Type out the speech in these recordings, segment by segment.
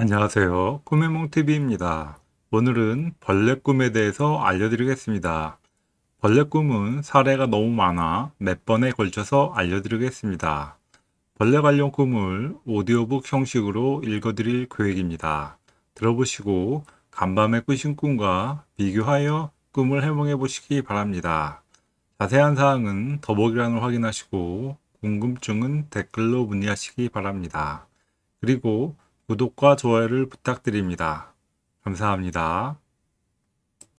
안녕하세요. 꿈의몽TV입니다. 오늘은 벌레 꿈에 대해서 알려드리겠습니다. 벌레 꿈은 사례가 너무 많아 몇 번에 걸쳐서 알려드리겠습니다. 벌레 관련 꿈을 오디오북 형식으로 읽어드릴 계획입니다. 들어보시고 간밤에 꾸신 꿈과 비교하여 꿈을 해몽해 보시기 바랍니다. 자세한 사항은 더보기란을 확인하시고 궁금증은 댓글로 문의하시기 바랍니다. 그리고 구독과 좋아요를 부탁드립니다. 감사합니다.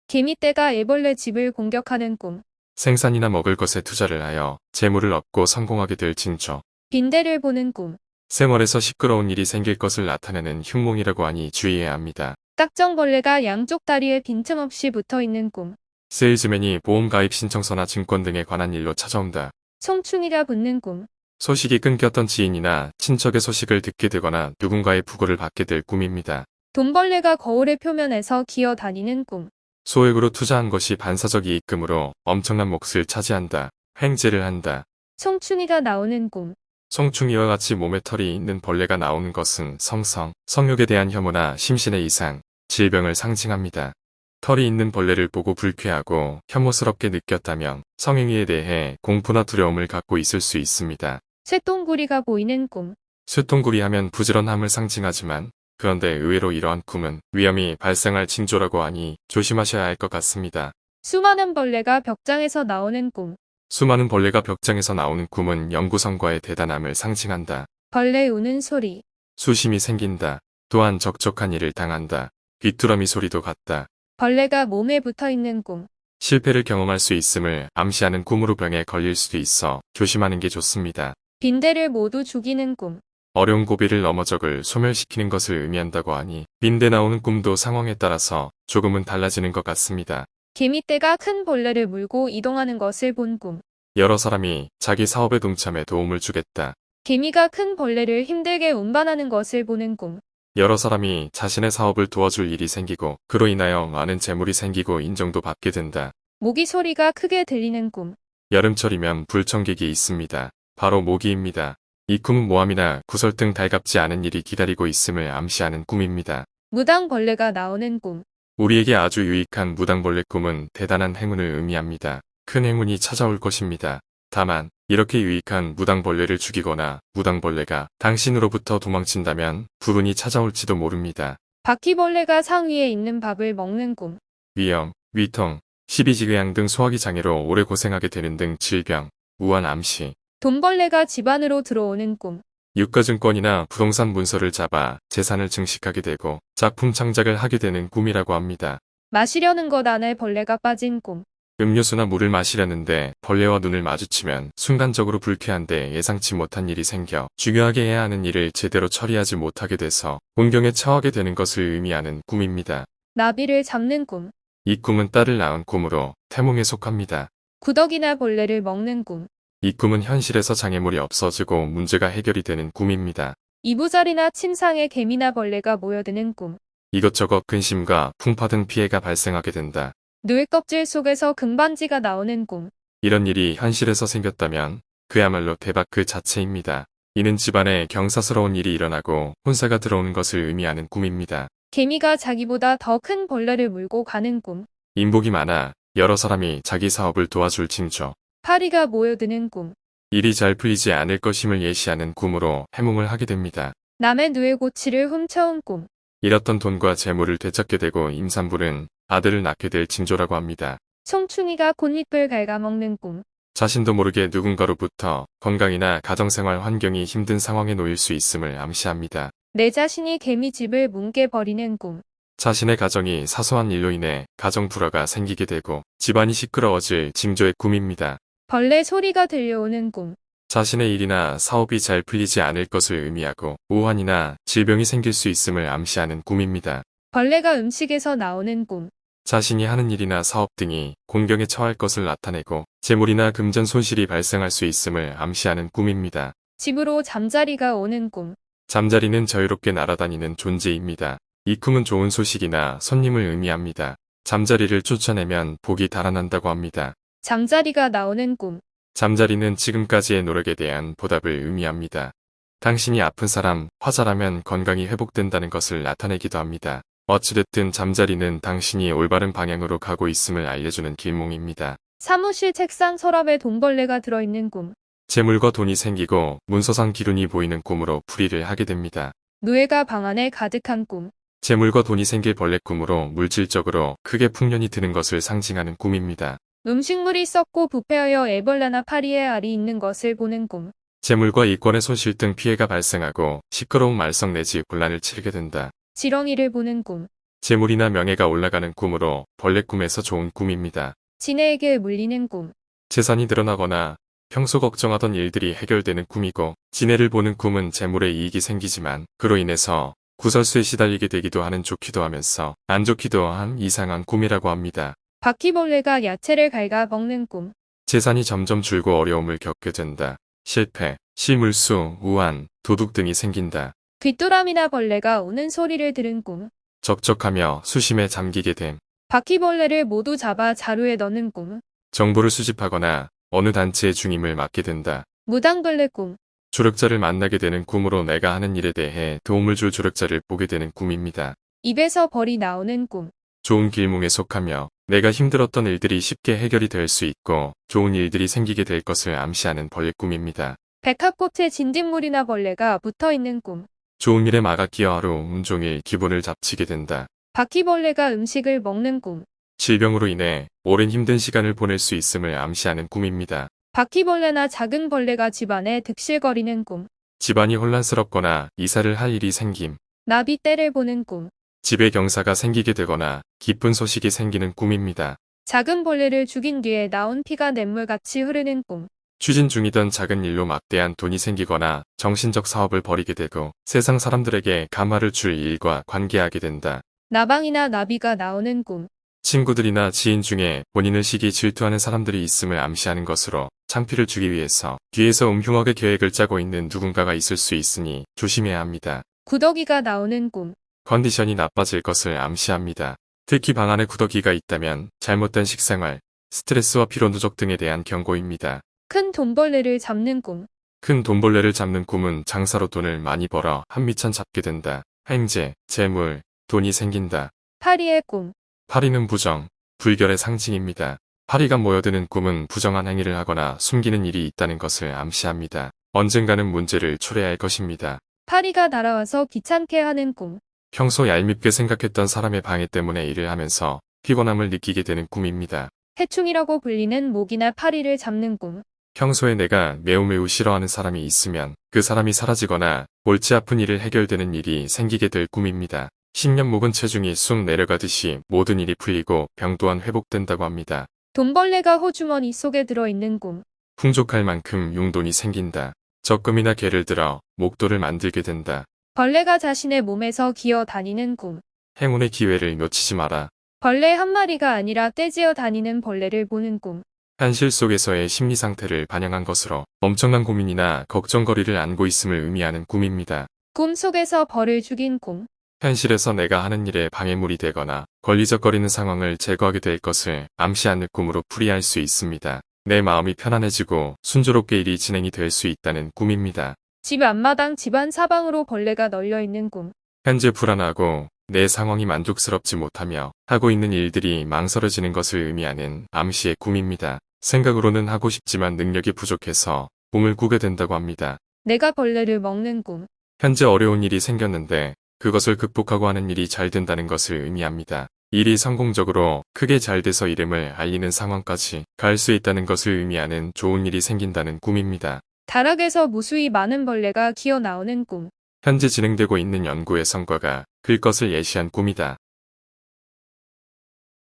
개미떼가 애벌레 집을 공격하는 꿈. 생산이나 먹을 것에 투자를 하여 재물을 얻고 성공하게 될 징조. 빈대를 보는 꿈. 생활에서 시끄러운 일이 생길 것을 나타내는 흉몽이라고 하니 주의해야 합니다. 딱정벌레가 양쪽 다리에 빈틈없이 붙어 있는 꿈. 세일즈맨이 보험 가입 신청서나 증권 등에 관한 일로 찾아온다. 송충이가 붙는 꿈. 소식이 끊겼던 지인이나 친척의 소식을 듣게 되거나 누군가의 부고를 받게 될 꿈입니다. 돈벌레가 거울의 표면에서 기어 다니는 꿈. 소액으로 투자한 것이 반사적 이익금으로 엄청난 몫을 차지한다. 횡재를 한다. 송충이가 나오는 꿈. 송충이와 같이 몸에 털이 있는 벌레가 나오는 것은 성성, 성욕에 대한 혐오나 심신의 이상, 질병을 상징합니다. 털이 있는 벌레를 보고 불쾌하고 혐오스럽게 느꼈다면 성행위에 대해 공포나 두려움을 갖고 있을 수 있습니다. 쇠똥구리가 보이는 꿈. 쇠통구리 하면 부지런함을 상징하지만 그런데 의외로 이러한 꿈은 위험이 발생할 징조라고 하니 조심하셔야 할 것 같습니다. 수많은 벌레가 벽장에서 나오는 꿈. 수많은 벌레가 벽장에서 나오는 꿈은 연구성과의 대단함을 상징한다. 벌레 우는 소리. 수심이 생긴다. 또한 적적한 일을 당한다. 귀뚜라미 소리도 같다. 벌레가 몸에 붙어 있는 꿈. 실패를 경험할 수 있음을 암시하는 꿈으로 병에 걸릴 수도 있어 조심하는 게 좋습니다. 빈대를 모두 죽이는 꿈. 어려운 고비를 넘어 적을 소멸시키는 것을 의미한다고 하니 빈대 나오는 꿈도 상황에 따라서 조금은 달라지는 것 같습니다. 개미떼가 큰 벌레를 물고 이동하는 것을 본 꿈. 여러 사람이 자기 사업에 동참해 도움을 주겠다. 개미가 큰 벌레를 힘들게 운반하는 것을 보는 꿈. 여러 사람이 자신의 사업을 도와줄 일이 생기고 그로 인하여 많은 재물이 생기고 인정도 받게 된다. 모기 소리가 크게 들리는 꿈. 여름철이면 불청객이 있습니다. 바로 모기입니다. 이 꿈은 모함이나 구설 등 달갑지 않은 일이 기다리고 있음을 암시하는 꿈입니다. 무당벌레가 나오는 꿈. 우리에게 아주 유익한 무당벌레 꿈은 대단한 행운을 의미합니다. 큰 행운이 찾아올 것입니다. 다만 이렇게 유익한 무당벌레를 죽이거나 무당벌레가 당신으로부터 도망친다면 불운이 찾아올지도 모릅니다. 바퀴벌레가 상위에 있는 밥을 먹는 꿈. 위염, 위통, 십이지궤양 등 소화기 장애로 오래 고생하게 되는 등 질병, 우한 암시, 돈벌레가 집 안으로 들어오는 꿈. 유가증권이나 부동산 문서를 잡아 재산을 증식하게 되고 작품 창작을 하게 되는 꿈이라고 합니다. 마시려는 것 안에 벌레가 빠진 꿈. 음료수나 물을 마시려는데 벌레와 눈을 마주치면 순간적으로 불쾌한데 예상치 못한 일이 생겨 중요하게 해야 하는 일을 제대로 처리하지 못하게 돼서 곤경에 처하게 되는 것을 의미하는 꿈입니다. 나비를 잡는 꿈. 이 꿈은 딸을 낳은 꿈으로 태몽에 속합니다. 구더기나 벌레를 먹는 꿈. 이 꿈은 현실에서 장애물이 없어지고 문제가 해결이 되는 꿈입니다. 이부자리나 침상에 개미나 벌레가 모여드는 꿈. 이것저것 근심과 풍파 등 피해가 발생하게 된다. 늘 껍질 속에서 금반지가 나오는 꿈. 이런 일이 현실에서 생겼다면 그야말로 대박 그 자체입니다. 이는 집안에 경사스러운 일이 일어나고 혼사가 들어오는 것을 의미하는 꿈입니다. 개미가 자기보다 더 큰 벌레를 물고 가는 꿈. 인복이 많아 여러 사람이 자기 사업을 도와줄 징조. 파리가 모여드는 꿈. 일이 잘 풀리지 않을 것임을 예시하는 꿈으로 해몽을 하게 됩니다. 남의 누에 고치를 훔쳐온 꿈. 잃었던 돈과 재물을 되찾게 되고 임산부는 아들을 낳게 될 징조라고 합니다. 송충이가 곤잎을 갉아먹는 꿈. 자신도 모르게 누군가로부터 건강이나 가정생활 환경이 힘든 상황에 놓일 수 있음을 암시합니다. 내 자신이 개미집을 뭉개버리는 꿈. 자신의 가정이 사소한 일로 인해 가정 불화가 생기게 되고 집안이 시끄러워질 징조의 꿈입니다. 벌레 소리가 들려오는 꿈. 자신의 일이나 사업이 잘 풀리지 않을 것을 의미하고 우환이나 질병이 생길 수 있음을 암시하는 꿈입니다. 벌레가 음식에서 나오는 꿈. 자신이 하는 일이나 사업 등이 공경에 처할 것을 나타내고 재물이나 금전 손실이 발생할 수 있음을 암시하는 꿈입니다. 집으로 잠자리가 오는 꿈. 잠자리는 자유롭게 날아다니는 존재입니다. 이 꿈은 좋은 소식이나 손님을 의미합니다. 잠자리를 쫓아내면 복이 달아난다고 합니다. 잠자리가 나오는 꿈. 잠자리는 지금까지의 노력에 대한 보답을 의미합니다. 당신이 아픈 사람, 화자라면 건강이 회복된다는 것을 나타내기도 합니다. 어찌됐든 잠자리는 당신이 올바른 방향으로 가고 있음을 알려주는 길몽입니다. 사무실 책상 서랍에 돈벌레가 들어있는 꿈. 재물과 돈이 생기고 문서상 기운이 보이는 꿈으로 풀이를 하게 됩니다. 노예가 방 안에 가득한 꿈. 재물과 돈이 생길 벌레 꿈으로 물질적으로 크게 풍년이 드는 것을 상징하는 꿈입니다. 음식물이 썩고 부패하여 애벌레나 파리의 알이 있는 것을 보는 꿈. 재물과 이권의 손실 등 피해가 발생하고 시끄러운 말썽 내지 곤란을 치르게 된다. 지렁이를 보는 꿈. 재물이나 명예가 올라가는 꿈으로 벌레 꿈에서 좋은 꿈입니다. 지네에게 물리는 꿈. 재산이 늘어나거나 평소 걱정하던 일들이 해결되는 꿈이고 지네를 보는 꿈은 재물에 이익이 생기지만 그로 인해서 구설수에 시달리게 되기도 하는 좋기도 하면서 안 좋기도 한 이상한 꿈이라고 합니다. 바퀴벌레가 야채를 갉아 먹는 꿈. 재산이 점점 줄고 어려움을 겪게 된다. 실패, 실물수, 우한, 도둑 등이 생긴다. 귀뚜라미나 벌레가 우는 소리를 들은 꿈. 적적하며 수심에 잠기게 됨. 바퀴벌레를 모두 잡아 자루에 넣는 꿈. 정보를 수집하거나 어느 단체의 중임을 맡게 된다. 무당벌레 꿈. 조력자를 만나게 되는 꿈으로 내가 하는 일에 대해 도움을 줄 조력자를 보게 되는 꿈입니다. 입에서 벌이 나오는 꿈. 좋은 길몽에 속하며 내가 힘들었던 일들이 쉽게 해결이 될 수 있고 좋은 일들이 생기게 될 것을 암시하는 벌레 꿈입니다. 백합꽃에 진딧물이나 벌레가 붙어 있는 꿈. 좋은 일에 마가 끼어 하루 온종일 기분을 잡치게 된다. 바퀴벌레가 음식을 먹는 꿈. 질병으로 인해 오랜 힘든 시간을 보낼 수 있음을 암시하는 꿈입니다. 바퀴벌레나 작은 벌레가 집안에 득실거리는 꿈. 집안이 혼란스럽거나 이사를 할 일이 생김. 나비 떼를 보는 꿈. 집에 경사가 생기게 되거나 기쁜 소식이 생기는 꿈입니다. 작은 벌레를 죽인 뒤에 나온 피가 냇물같이 흐르는 꿈. 추진 중이던 작은 일로 막대한 돈이 생기거나 정신적 사업을 벌이게 되고 세상 사람들에게 감화를 줄 일과 관계하게 된다. 나방이나 나비가 나오는 꿈. 친구들이나 지인 중에 본인을 시기 질투하는 사람들이 있음을 암시하는 것으로 창피를 주기 위해서 뒤에서 음흉하게 계획을 짜고 있는 누군가가 있을 수 있으니 조심해야 합니다. 구더기가 나오는 꿈. 컨디션이 나빠질 것을 암시합니다. 특히 방 안에 구더기가 있다면 잘못된 식생활, 스트레스와 피로 누적 등에 대한 경고입니다. 큰 돈벌레를 잡는 꿈. 큰 돈벌레를 잡는 꿈은 장사로 돈을 많이 벌어 한미천 잡게 된다. 행제, 재물, 돈이 생긴다. 파리의 꿈. 파리는 부정, 불결의 상징입니다. 파리가 모여드는 꿈은 부정한 행위를 하거나 숨기는 일이 있다는 것을 암시합니다. 언젠가는 문제를 초래할 것입니다. 파리가 날아와서 귀찮게 하는 꿈. 평소 얄밉게 생각했던 사람의 방해 때문에 일을 하면서 피곤함을 느끼게 되는 꿈입니다. 해충이라고 불리는 모기나 파리를 잡는 꿈. 평소에 내가 매우 매우 싫어하는 사람이 있으면 그 사람이 사라지거나 골치 아픈 일을 해결되는 일이 생기게 될 꿈입니다. 10년 묵은 체중이 쑥 내려가듯이 모든 일이 풀리고 병 또한 회복된다고 합니다. 돈벌레가 호주머니 속에 들어있는 꿈. 풍족할 만큼 용돈이 생긴다. 적금이나 개를 들어 목돈을 만들게 된다. 벌레가 자신의 몸에서 기어 다니는 꿈. 행운의 기회를 놓치지 마라. 벌레 한 마리가 아니라 떼지어 다니는 벌레를 보는 꿈. 현실 속에서의 심리 상태를 반영한 것으로 엄청난 고민이나 걱정거리를 안고 있음을 의미하는 꿈입니다. 꿈 속에서 벌을 죽인 꿈. 현실에서 내가 하는 일에 방해물이 되거나 걸리적거리는 상황을 제거하게 될 것을 암시하는 꿈으로 풀이할 수 있습니다. 내 마음이 편안해지고 순조롭게 일이 진행이 될 수 있다는 꿈입니다. 집 앞마당 집안 사방으로 벌레가 널려 있는 꿈. 현재 불안하고 내 상황이 만족스럽지 못하며 하고 있는 일들이 망설여지는 것을 의미하는 암시의 꿈입니다. 생각으로는 하고 싶지만 능력이 부족해서 꿈을 꾸게 된다고 합니다. 내가 벌레를 먹는 꿈. 현재 어려운 일이 생겼는데 그것을 극복하고 하는 일이 잘 된다는 것을 의미합니다. 일이 성공적으로 크게 잘 돼서 이름을 알리는 상황까지 갈 수 있다는 것을 의미하는 좋은 일이 생긴다는 꿈입니다. 다락에서 무수히 많은 벌레가 기어 나오는 꿈. 현재 진행되고 있는 연구의 성과가 클 것을 예시한 꿈이다.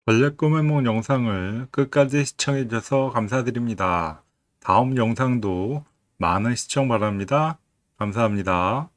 벌레 꿈의梦 영상을 끝까지 시청해주셔서 감사드립니다. 다음 영상도 많은 시청 바랍니다. 감사합니다.